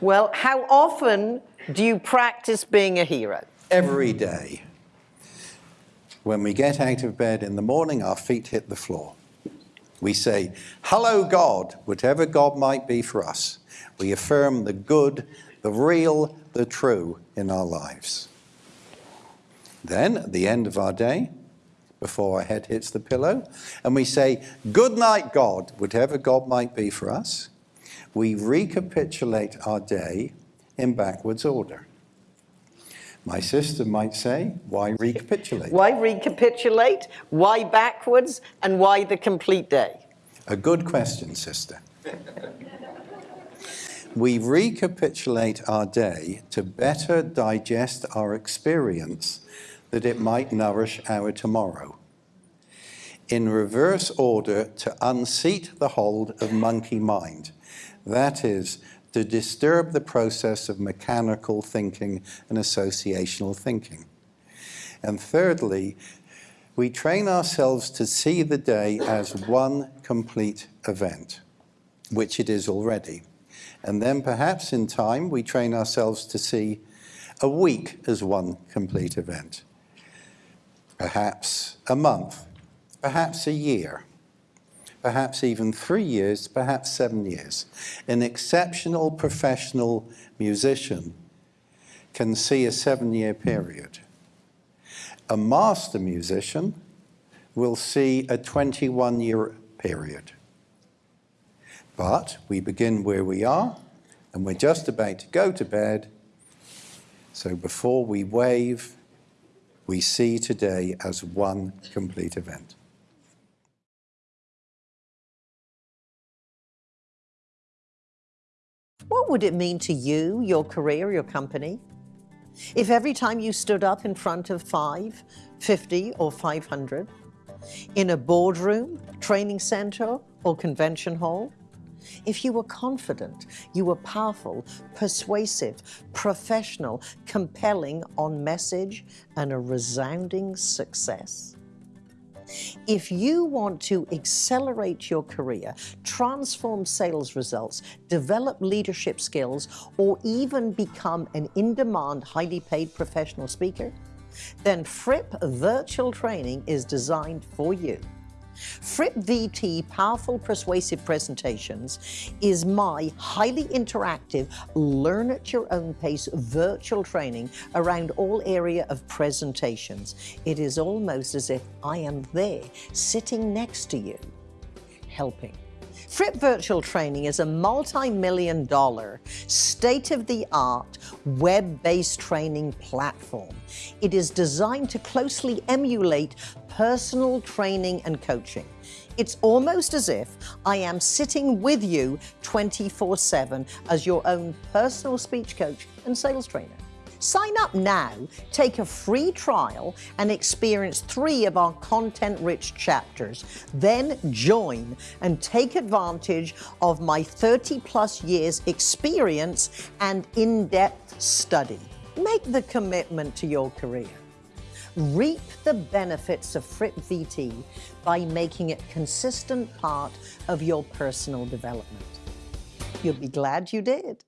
Well, how often do you practice being a hero? Every day. When we get out of bed in the morning, our feet hit the floor. We say, Hello, God, whatever God might be for us. We affirm the good, the real, the true in our lives. Then, at the end of our day, before our head hits the pillow, and we say, Good night, God, whatever God might be for us, we recapitulate our day in backwards order. My sister might say, why recapitulate? Why recapitulate? Why backwards? And why the complete day? A good question, sister. we recapitulate our day to better digest our experience that it might nourish our tomorrow. In reverse order to unseat the hold of monkey mind. That is, to disturb the process of mechanical thinking and associational thinking. And thirdly, we train ourselves to see the day as one complete event, which it is already. And then perhaps in time, we train ourselves to see a week as one complete event, perhaps a month, perhaps a year, perhaps even three years, perhaps seven years. An exceptional professional musician can see a seven-year period. A master musician will see a 21-year period. But we begin where we are, and we're just about to go to bed. So before we wave, we see today as one complete event. What would it mean to you, your career, your company, if every time you stood up in front of five, 50 or 500, in a boardroom, training center or convention hall, if you were confident, you were powerful, persuasive, professional, compelling on message and a resounding success, if you want to accelerate your career, transform sales results, develop leadership skills, or even become an in-demand, highly paid professional speaker, then Fripp Virtual Training is designed for you. Fripp VT Powerful Persuasive Presentations is my highly interactive, learn at your own pace virtual training around all area of presentations. It is almost as if I am there, sitting next to you, helping. Fripp Virtual Training is a multi-million dollar, state-of-the-art, web-based training platform. It is designed to closely emulate personal training and coaching. It's almost as if I am sitting with you 24-7 as your own personal speech coach and sales trainer. Sign up now, take a free trial, and experience three of our content-rich chapters. Then join and take advantage of my 30-plus years experience and in-depth study. Make the commitment to your career. Reap the benefits of Fripp VT by making it consistent part of your personal development. You'll be glad you did.